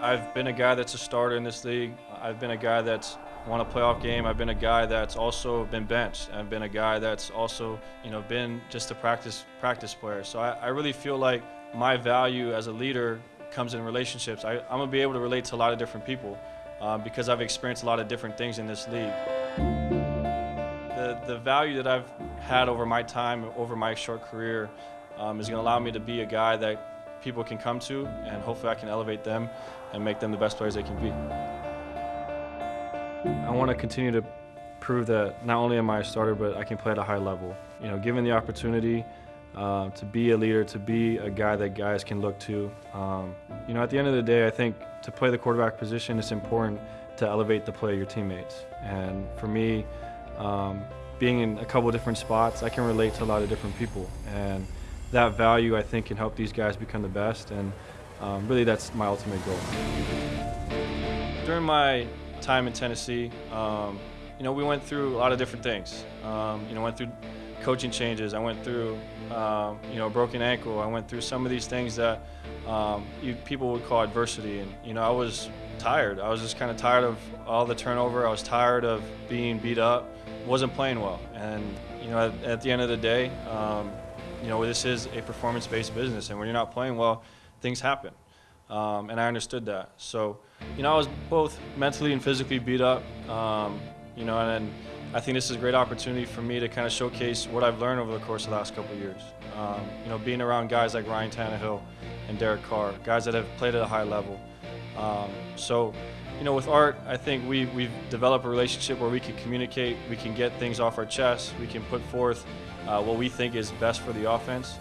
I've been a guy that's a starter in this league. I've been a guy that's won a playoff game. I've been a guy that's also been benched. I've been a guy that's also, you know, been just a practice practice player. So I, I really feel like my value as a leader comes in relationships. I, am gonna be able to relate to a lot of different people um, because I've experienced a lot of different things in this league. The, the value that I've had over my time, over my short career, um, is gonna allow me to be a guy that people can come to, and hopefully I can elevate them and make them the best players they can be. I want to continue to prove that not only am I a starter, but I can play at a high level. You know, given the opportunity uh, to be a leader, to be a guy that guys can look to. Um, you know, at the end of the day, I think to play the quarterback position, it's important to elevate the play of your teammates. And for me, um, being in a couple different spots, I can relate to a lot of different people. And that value, I think, can help these guys become the best. And um, really, that's my ultimate goal. During my time in Tennessee, um, you know, we went through a lot of different things. Um, you know, went through coaching changes. I went through, um, you know, a broken ankle. I went through some of these things that um, you, people would call adversity. And, you know, I was tired. I was just kind of tired of all the turnover. I was tired of being beat up. Wasn't playing well. And, you know, at, at the end of the day, um, you know, this is a performance-based business, and when you're not playing well, things happen. Um, and I understood that. So, you know, I was both mentally and physically beat up. Um, you know, and, I think this is a great opportunity for me to kind of showcase what I've learned over the course of the last couple years. Um, you know, being around guys like Ryan Tannehill and Derek Carr, guys that have played at a high level. Um, so, you know, with Art, I think we, we've developed a relationship where we can communicate, we can get things off our chest, we can put forth uh, what we think is best for the offense.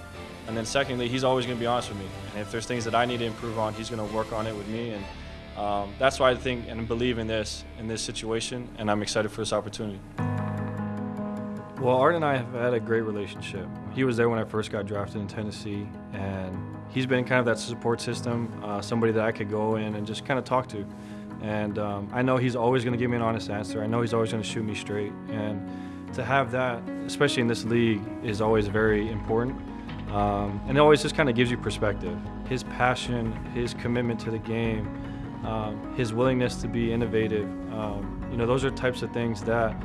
And then secondly, he's always going to be honest with me. And if there's things that I need to improve on, he's going to work on it with me. And um, that's why I think and believe in this in this situation. And I'm excited for this opportunity. Well, Art and I have had a great relationship. He was there when I first got drafted in Tennessee, and he's been kind of that support system, uh, somebody that I could go in and just kind of talk to. And um, I know he's always going to give me an honest answer. I know he's always going to shoot me straight. And to have that, especially in this league, is always very important. Um, and it always just kind of gives you perspective. His passion, his commitment to the game, um, his willingness to be innovative, um, you know, those are types of things that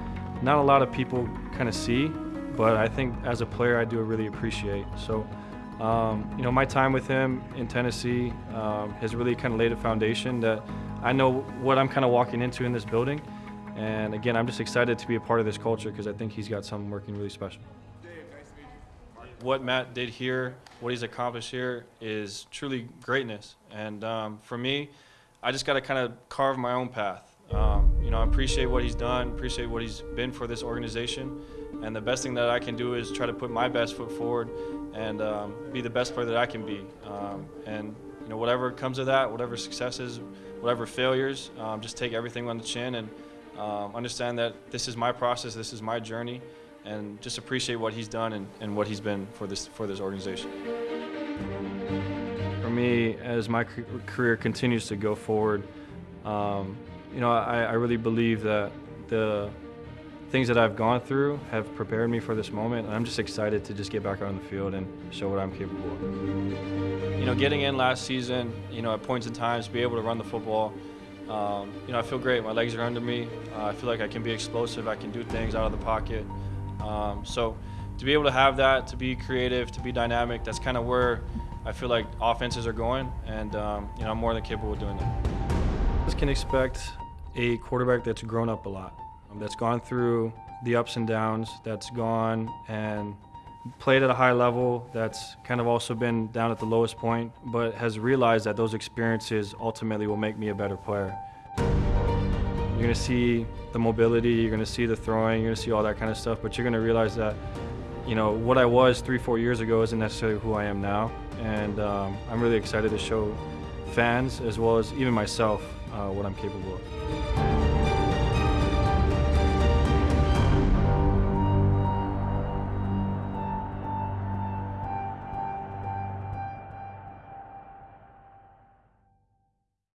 not a lot of people kind of see, but I think as a player I do really appreciate. So, um, you know, my time with him in Tennessee um, has really kind of laid a foundation that I know what I'm kind of walking into in this building. And again, I'm just excited to be a part of this culture because I think he's got something working really special. What Matt did here, what he's accomplished here, is truly greatness. And um, for me, I just got to kind of carve my own path. Um, you know, I appreciate what he's done, appreciate what he's been for this organization, and the best thing that I can do is try to put my best foot forward and um, be the best player that I can be. Um, and you know, whatever comes of that, whatever successes, whatever failures, um, just take everything on the chin and um, understand that this is my process, this is my journey, and just appreciate what he's done and, and what he's been for this for this organization. For me, as my career continues to go forward, um, you know, I, I really believe that the things that I've gone through have prepared me for this moment. And I'm just excited to just get back out on the field and show what I'm capable of. You know, getting in last season, you know, at points in times, be able to run the football, um, you know, I feel great. My legs are under me. Uh, I feel like I can be explosive. I can do things out of the pocket. Um, so to be able to have that, to be creative, to be dynamic, that's kind of where I feel like offenses are going, and um, you know, I'm more than capable of doing that. Just can expect a quarterback that's grown up a lot, that's gone through the ups and downs, that's gone and played at a high level that's kind of also been down at the lowest point, but has realized that those experiences ultimately will make me a better player. You're going to see the mobility, you're going to see the throwing, you're going to see all that kind of stuff, but you're going to realize that, you know, what I was three, four years ago isn't necessarily who I am now. And um, I'm really excited to show fans, as well as even myself, uh, what I'm capable of.